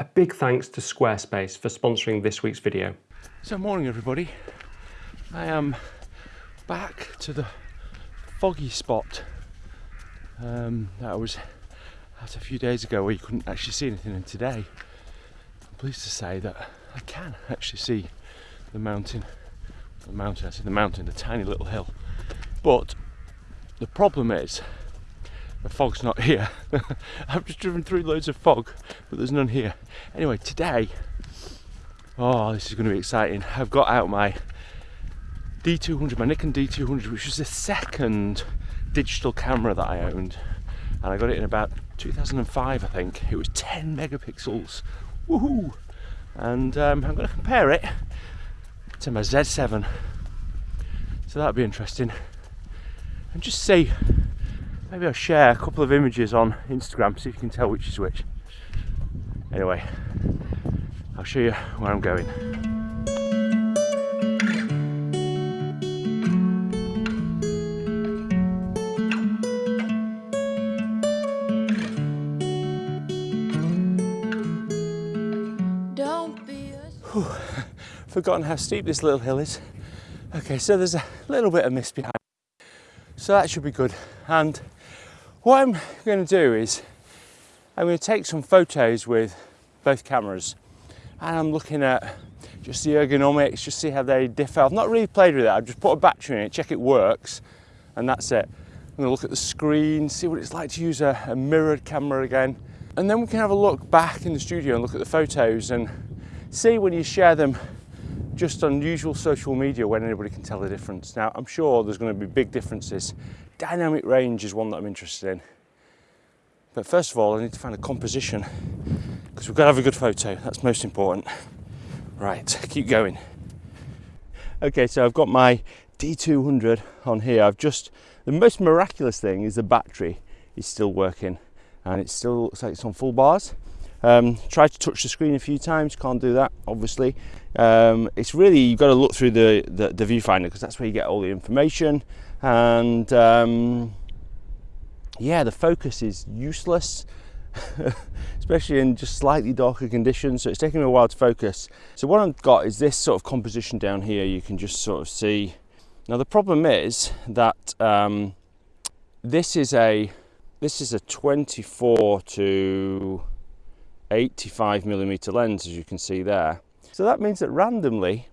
A big thanks to Squarespace for sponsoring this week's video. So morning everybody. I am back to the foggy spot um, that I was at a few days ago where you couldn't actually see anything and today I'm pleased to say that I can actually see the mountain the mountain, I see the mountain, the tiny little hill but the problem is the fog's not here. I've just driven through loads of fog but there's none here. Anyway today oh this is going to be exciting. I've got out my D200 my Nikon D200 which was the second digital camera that I owned. And I got it in about 2005 I think. It was 10 megapixels. Woohoo! And um, I'm going to compare it to my Z7 so that'll be interesting. And just see maybe I'll share a couple of images on Instagram see if you can tell which is which anyway I'll show you where I'm going forgotten how steep this little hill is. Okay, so there's a little bit of mist behind. So that should be good. And what I'm going to do is I'm going to take some photos with both cameras and I'm looking at just the ergonomics, just see how they differ. I've not really played with it. I've just put a battery in it, check it works, and that's it. I'm going to look at the screen, see what it's like to use a, a mirrored camera again. And then we can have a look back in the studio and look at the photos and see when you share them just unusual social media when anybody can tell the difference. Now, I'm sure there's going to be big differences. Dynamic range is one that I'm interested in. But first of all, I need to find a composition because we've got to have a good photo. That's most important. Right, keep going. Okay, so I've got my D200 on here. I've just, the most miraculous thing is the battery is still working and it still looks like it's on full bars. Um, try to touch the screen a few times, can't do that obviously. Um, it's really, you've got to look through the, the, the viewfinder because that's where you get all the information. And um, yeah, the focus is useless, especially in just slightly darker conditions. So it's taking me a while to focus. So what I've got is this sort of composition down here. You can just sort of see. Now the problem is that um, this is a this is a 24 to 85 millimeter lens as you can see there so that means that randomly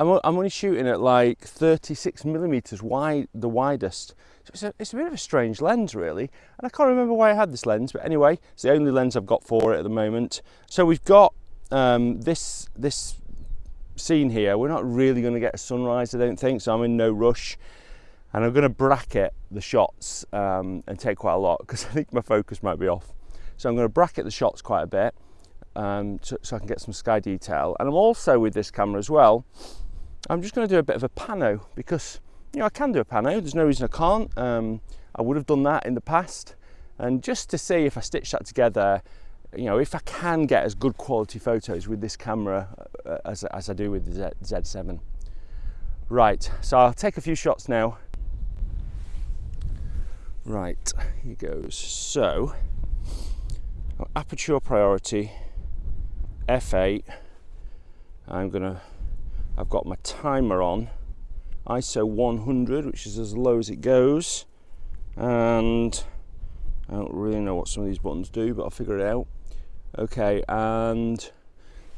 I'm, I'm only shooting at like 36 millimeters wide the widest. So it's a, it's a bit of a strange lens really. And I can't remember why I had this lens but anyway it's the only lens I've got for it at the moment. So we've got um, this this scene here. We're not really going to get a sunrise I don't think so I'm in no rush. And I'm going to bracket the shots um, and take quite a lot because I think my focus might be off. So I'm going to bracket the shots quite a bit um, so, so, I can get some sky detail. And I'm also with this camera as well, I'm just going to do a bit of a pano because, you know, I can do a pano. There's no reason I can't. Um, I would have done that in the past. And just to see if I stitch that together, you know, if I can get as good quality photos with this camera uh, as, as I do with the Z, Z7. Right, so I'll take a few shots now. Right, here goes. So, aperture priority f8 I'm gonna I've got my timer on. ISO 100 which is as low as it goes. And I don't really know what some of these buttons do but I'll figure it out. Okay and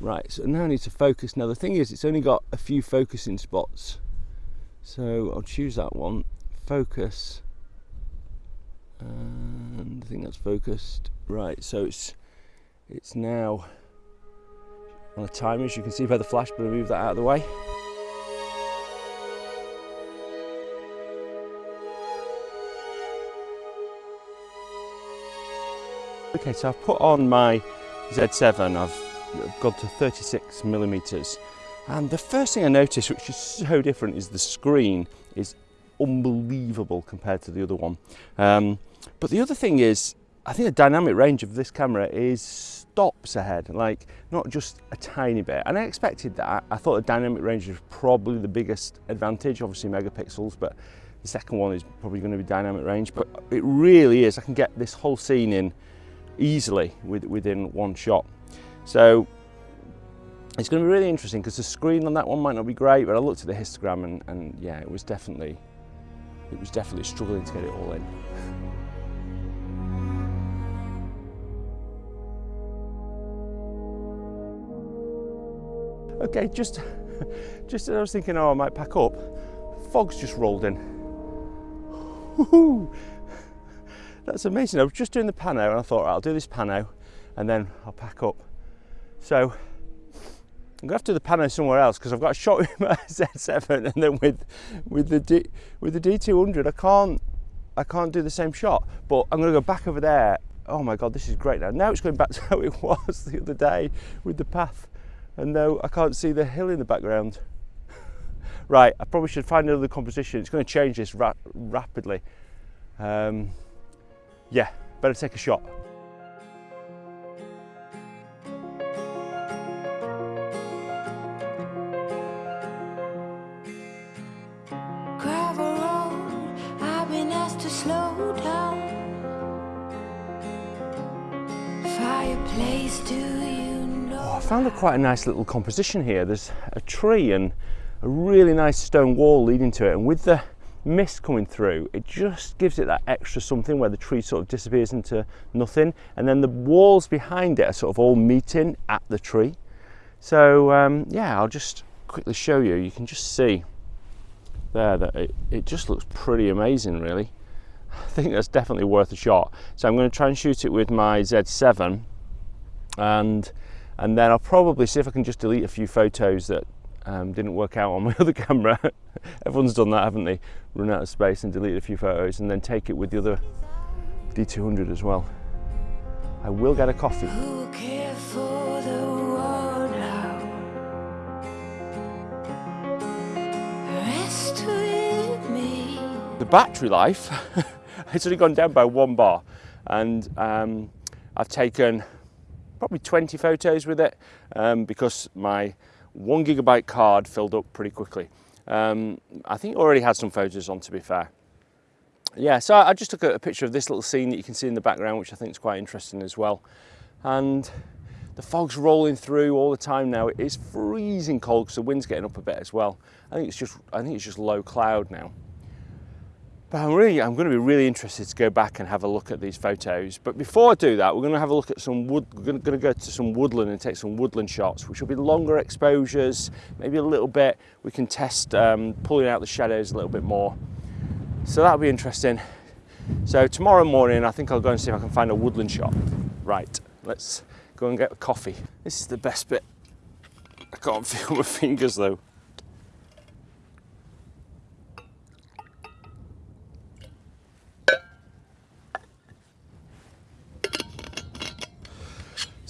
right so now I need to focus. Now the thing is it's only got a few focusing spots. So I'll choose that one. Focus. And I think that's focused. Right so it's it's now on the timer as you can see by the flash but I'll move that out of the way. Okay so I've put on my Z7 I've gone to 36 millimeters. And the first thing I noticed which is so different is the screen is unbelievable compared to the other one. Um, but the other thing is, I think the dynamic range of this camera is stops ahead, like not just a tiny bit. And I expected that. I thought the dynamic range was probably the biggest advantage, obviously megapixels, but the second one is probably going to be dynamic range. But it really is. I can get this whole scene in easily with, within one shot. So it's going to be really interesting because the screen on that one might not be great, but I looked at the histogram and, and yeah, it was definitely it was definitely struggling to get it all in. Okay, just just as I was thinking, oh, I might pack up, fog's just rolled in. That's amazing. I was just doing the pano and I thought, right, I'll do this pano and then I'll pack up. So I'm gonna have to do the pano somewhere else because I've got a shot with my Z7 and then with with the D, with the D200 I can't I can't do the same shot. But I'm gonna go back over there. Oh my god, this is great now. Now it's going back to how it was the other day with the path, and now I can't see the hill in the background. right, I probably should find another composition. It's going to change this ra rapidly. Um, yeah, better take a shot. Do you found a quite a nice little composition here. There's a tree and a really nice stone wall leading to it, and with the mist coming through, it just gives it that extra something where the tree sort of disappears into nothing, and then the walls behind it are sort of all meeting at the tree. So um, yeah, I'll just quickly show you. You can just see there that it, it just looks pretty amazing, really. I think that's definitely worth a shot. So I'm going to try and shoot it with my Z7, and and then I'll probably see if I can just delete a few photos that um, didn't work out on my other camera. Everyone's done that, haven't they? Run out of space and delete a few photos and then take it with the other D200 as well. I will get a coffee. Who will for the world now? Rest with me. The battery life, it's only gone down by one bar and um, I've taken probably 20 photos with it um, because my one gigabyte card filled up pretty quickly. Um, I think already had some photos on to be fair. Yeah, so I just took a, a picture of this little scene that you can see in the background, which I think is quite interesting as well. And the fog's rolling through all the time now. It is freezing cold because the wind's getting up a bit as well. I think it's just I think it's just low cloud now. But I'm really I'm going to be really interested to go back and have a look at these photos. But before I do that, we're going to have a look at some wood. We're going to, go to some woodland and take some woodland shots, which will be longer exposures, maybe a little bit. We can test um, pulling out the shadows a little bit more. So that'll be interesting. So tomorrow morning, I think I'll go and see if I can find a woodland shot. Right, let's go and get a coffee. This is the best bit. I can't feel my fingers though.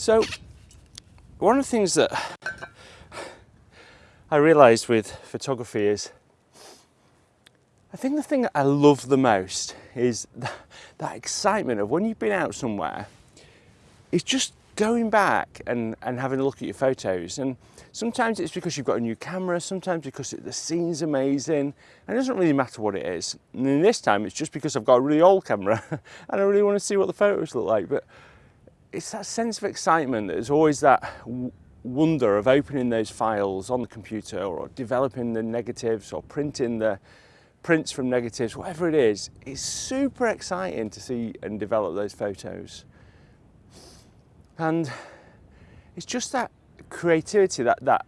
So, one of the things that I realised with photography is I think the thing that I love the most is that, that excitement of when you've been out somewhere, it's just going back and, and having a look at your photos. And sometimes it's because you've got a new camera, sometimes because it, the scene's amazing, and it doesn't really matter what it is. And then this time it's just because I've got a really old camera and I really want to see what the photos look like. But it's that sense of excitement. There's always that wonder of opening those files on the computer or developing the negatives or printing the prints from negatives, whatever it is. It's super exciting to see and develop those photos. And it's just that creativity, that that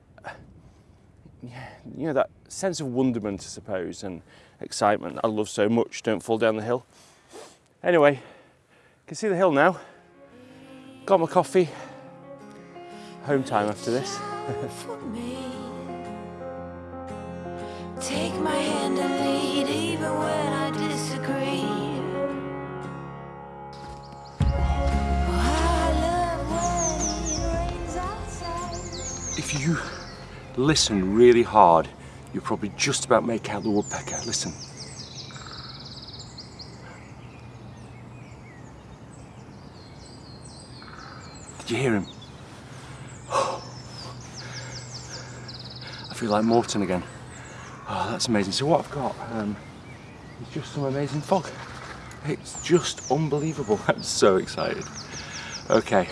you know that sense of wonderment, I suppose, and excitement I love so much. Don't fall down the hill. Anyway, you can see the hill now. Got my coffee. Home time after this. Take my hand and lead even when I disagree. Oh, I love when it rains outside. If you listen really hard, you'll probably just about make out the woodpecker. Listen. Did you hear him? I feel like Morton again. Oh, that's amazing. So what I've got um, is just some amazing fog. It's just unbelievable. I'm so excited. Okay.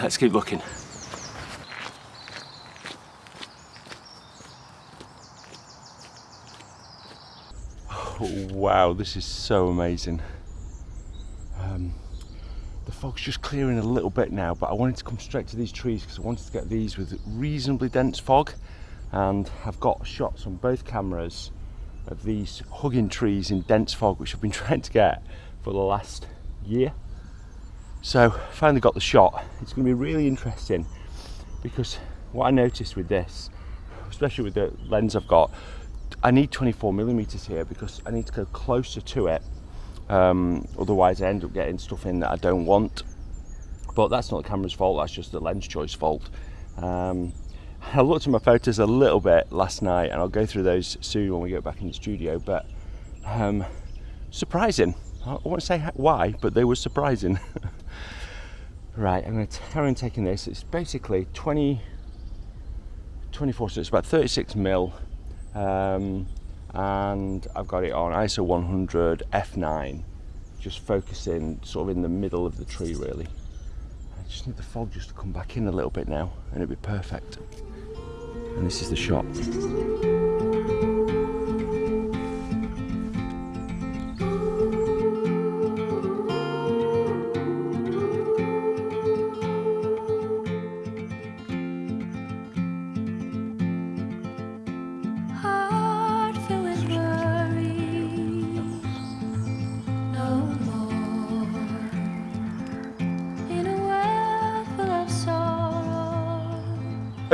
let's keep looking. Oh, wow, this is so amazing. Fog's just clearing a little bit now, but I wanted to come straight to these trees because I wanted to get these with reasonably dense fog. And I've got shots on both cameras of these hugging trees in dense fog, which I've been trying to get for the last year. So finally got the shot. It's going to be really interesting because what I noticed with this, especially with the lens I've got, I need 24 millimeters here because I need to go closer to it. Um, otherwise, I end up getting stuff in that I don't want. But that's not the camera's fault. That's just the lens choice fault. Um, I looked at my photos a little bit last night, and I'll go through those soon when we get back in the studio. But um, surprising. I won't say why, but they were surprising. right, I'm going to carry on taking this. It's basically 20, 24, so it's about 36 mil um, and I've got it on ISO 100 f9 just focusing sort of in the middle of the tree really. I just need the fog just to come back in a little bit now and it'll be perfect. And this is the shot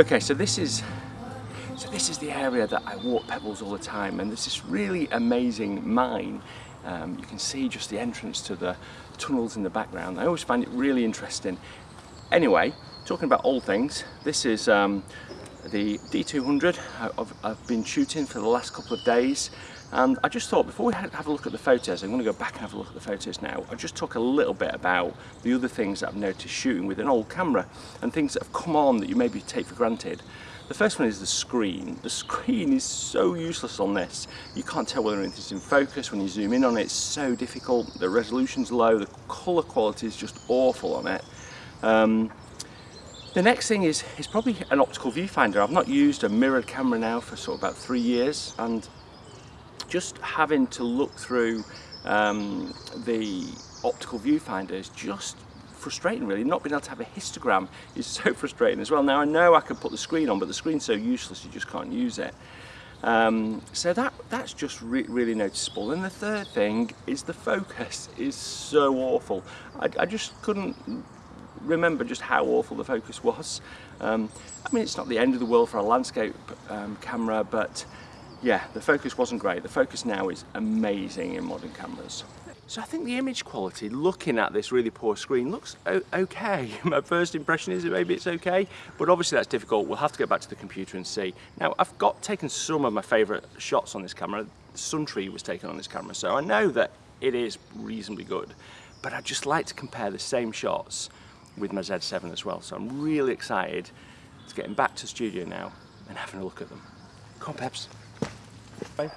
Okay, so this is so this is the area that I walk pebbles all the time, and there's this really amazing mine. Um, you can see just the entrance to the tunnels in the background. I always find it really interesting. Anyway, talking about old things, this is um, the D200 I've, I've been shooting for the last couple of days. And I just thought before we have a look at the photos, I'm going to go back and have a look at the photos now. I just talk a little bit about the other things that I've noticed shooting with an old camera and things that have come on that you maybe take for granted. The first one is the screen. The screen is so useless on this. You can't tell whether anything's in focus. When you zoom in on it, it's so difficult. The resolution's low. The colour quality is just awful on it. Um, the next thing is, is probably an optical viewfinder. I've not used a mirrored camera now for sort of about three years and just having to look through um, the optical viewfinder is just frustrating really. Not being able to have a histogram is so frustrating as well. Now I know I can put the screen on but the screen's so useless you just can't use it. Um, so that that's just re really noticeable. And the third thing is the focus is so awful. I, I just couldn't remember just how awful the focus was. Um, I mean, it's not the end of the world for a landscape um, camera, but yeah, the focus wasn't great. The focus now is amazing in modern cameras. So I think the image quality, looking at this really poor screen, looks okay. My first impression is that maybe it's okay, but obviously that's difficult. We'll have to get back to the computer and see. Now, I've got taken some of my favorite shots on this camera. Sun Tree was taken on this camera, so I know that it is reasonably good, but I'd just like to compare the same shots with my Z7 as well. So I'm really excited to getting back to studio now and having a look at them. Come on, Peps. Bye.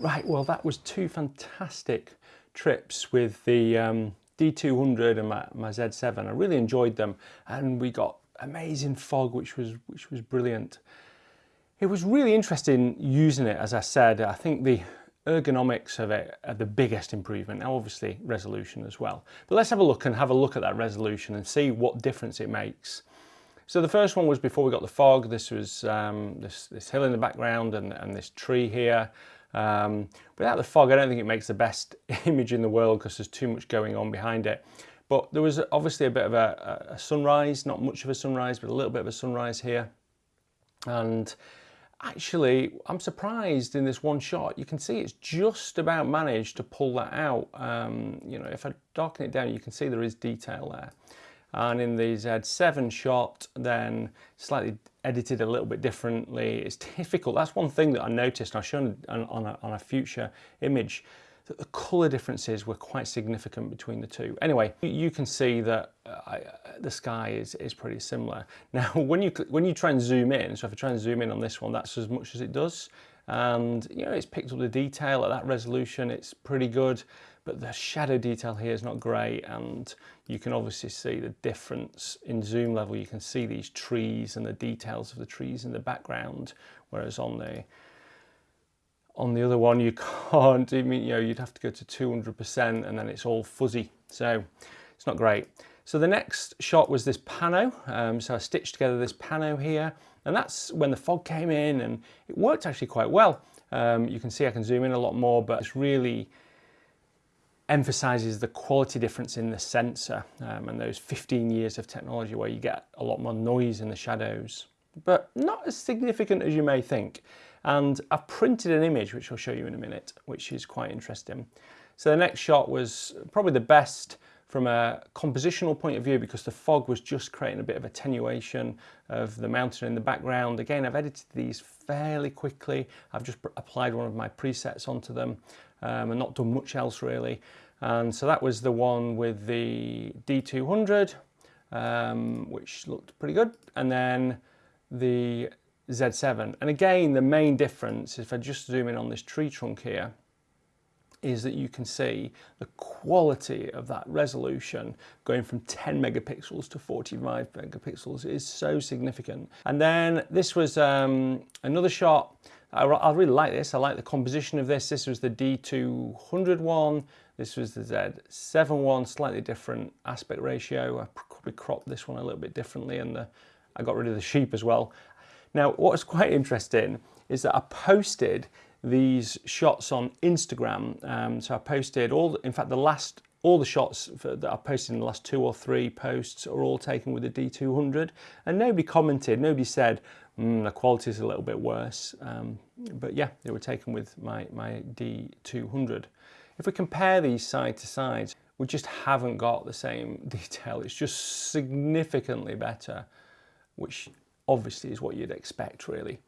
Right, well that was two fantastic trips with the um, D200 and my, my Z7. I really enjoyed them and we got amazing fog which was, which was brilliant. It was really interesting using it as I said. I think the ergonomics of it are the biggest improvement. Now obviously resolution as well. But let's have a look and have a look at that resolution and see what difference it makes. So the first one was before we got the fog. This was um, this, this hill in the background and, and this tree here. Um, without the fog, I don't think it makes the best image in the world because there's too much going on behind it. But there was obviously a bit of a, a sunrise, not much of a sunrise, but a little bit of a sunrise here. And actually, I'm surprised in this one shot, you can see it's just about managed to pull that out. Um, you know, if I darken it down, you can see there is detail there. And in the Z7 shot, then slightly edited a little bit differently. It's difficult. That's one thing that I noticed. I've shown on, on, a, on a future image that the colour differences were quite significant between the two. Anyway, you can see that uh, the sky is, is pretty similar. Now, when you, when you try and zoom in, so if I try and zoom in on this one, that's as much as it does. And, you know, it's picked up the detail at that resolution. It's pretty good. But the shadow detail here is not great and you can obviously see the difference in zoom level. You can see these trees and the details of the trees in the background, whereas on the on the other one you can't, I mean, you know, you'd have to go to 200% and then it's all fuzzy. So it's not great. So the next shot was this pano. Um, so I stitched together this pano here and that's when the fog came in and it worked actually quite well. Um, you can see I can zoom in a lot more, but it's really emphasizes the quality difference in the sensor um, and those 15 years of technology where you get a lot more noise in the shadows, but not as significant as you may think. And I've printed an image, which I'll show you in a minute, which is quite interesting. So the next shot was probably the best from a compositional point of view because the fog was just creating a bit of attenuation of the mountain in the background. Again, I've edited these fairly quickly. I've just applied one of my presets onto them um, and not done much else really. And so that was the one with the D200, um, which looked pretty good. And then the Z7. And again, the main difference, is if I just zoom in on this tree trunk here, is that you can see the quality of that resolution going from 10 megapixels to 45 megapixels is so significant. And then this was um, another shot. I, I, really like this. I like the composition of this. This was the D200 one. This was the Z7 one, slightly different aspect ratio. I probably cropped this one a little bit differently and the, I got rid of the sheep as well. Now, what's quite interesting is that I posted these shots on Instagram. Um, so I posted all, in fact, the last, all the shots for, that I posted in the last two or three posts are all taken with the D200 and nobody commented, nobody said, mm, the quality is a little bit worse. Um, but yeah, they were taken with my, my D200. If we compare these side to side, we just haven't got the same detail. It's just significantly better, which obviously is what you'd expect really.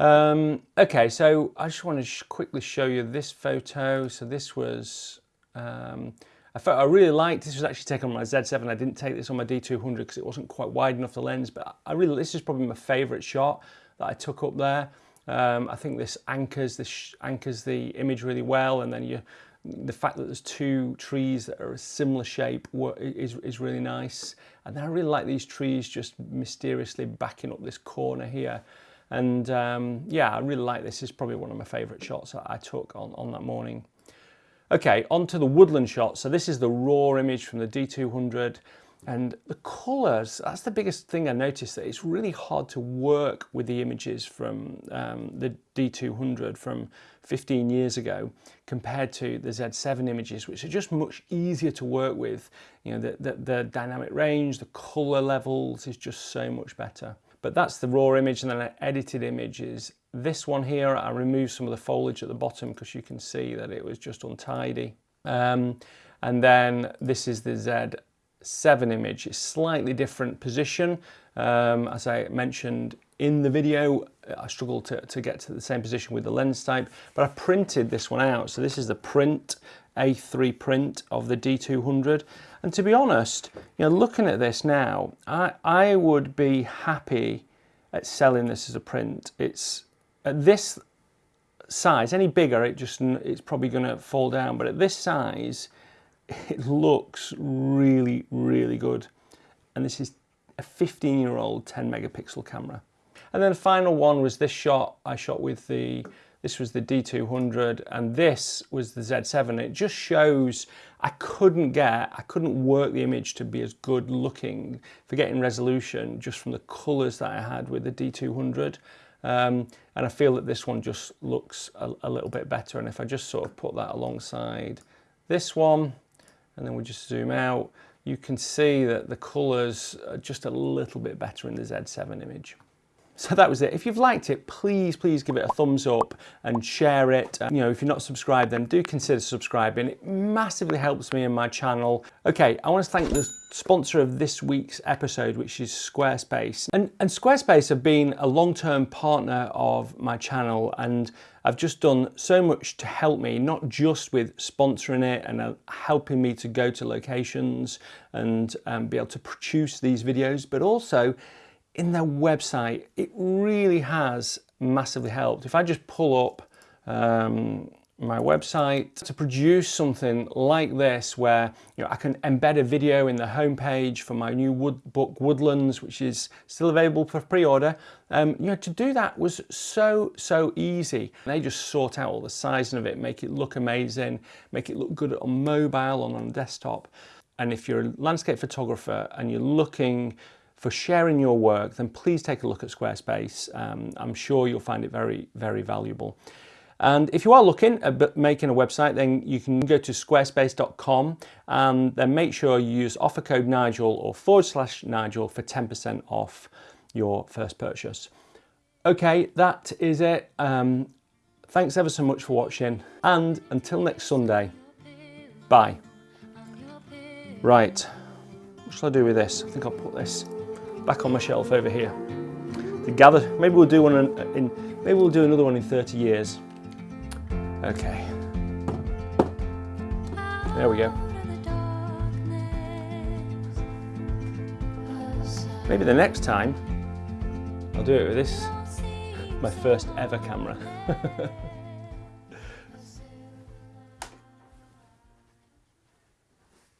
Um, okay, so I just want to sh quickly show you this photo. So this was um, a photo I really liked. This was actually taken on my Z7. I didn't take this on my D200 because it wasn't quite wide enough the lens, but I really, this is probably my favorite shot that I took up there. Um, I think this anchors, this anchors the image really well, and then you, the fact that there's two trees that are a similar shape is, is really nice. And then I really like these trees just mysteriously backing up this corner here. And um, yeah, I really like this. Is probably one of my favorite shots that I took on, on that morning. Okay, on to the woodland shot. So this is the raw image from the D200 and the colours, that's the biggest thing I noticed that it's really hard to work with the images from um, the D200 from 15 years ago compared to the Z7 images, which are just much easier to work with. You know, the, the, the dynamic range, the colour levels is just so much better. But that's the raw image and then an edited image is this one here. I removed some of the foliage at the bottom because you can see that it was just untidy. Um, and then this is the Z7 image. It's slightly different position. Um, as I mentioned in the video, I struggled to, to get to the same position with the lens type, but I printed this one out. So this is the print, A3 print of the D200. And to be honest, you know, looking at this now, I, I would be happy at selling this as a print. It's at this size, any bigger, it just it's probably going to fall down. But at this size, it looks really, really good. And this is a 15 year old 10 megapixel camera. And then the final one was this shot I shot with the this was the D200 and this was the Z7. It just shows I couldn't get, I couldn't work the image to be as good looking for getting resolution just from the colors that I had with the D200. Um, and I feel that this one just looks a, a, little bit better. And if I just sort of put that alongside this one, and then we just zoom out, you can see that the colors are just a little bit better in the Z7 image. So that was it. If you've liked it, please, please give it a thumbs up and share it. Uh, you know, if you're not subscribed, then do consider subscribing. It massively helps me and my channel. Okay, I want to thank the sponsor of this week's episode, which is Squarespace. And, and Squarespace have been a long-term partner of my channel and I've just done so much to help me, not just with sponsoring it and uh, helping me to go to locations and um, be able to produce these videos, but also in their website, it really has massively helped. If I just pull up um, my website to produce something like this where you know I can embed a video in the homepage for my new wood book Woodlands which is still available for pre-order um, you know to do that was so so easy they just sort out all the sizing of it make it look amazing make it look good on mobile and on desktop and if you're a landscape photographer and you're looking for sharing your work, then please take a look at Squarespace. Um, I'm sure you'll find it very, very valuable. And if you are looking at making a website, then you can go to squarespace.com and then make sure you use offer code Nigel or forward slash Nigel for 10% off your first purchase. Okay, that is it. Um, thanks ever so much for watching and until next Sunday, bye. Right, what shall I do with this? I think I'll put this back on my shelf over here to gather. Maybe we'll do one in, in maybe we'll do another one in 30 years. Okay. There we go. Maybe the next time I'll do it with this, my first ever camera.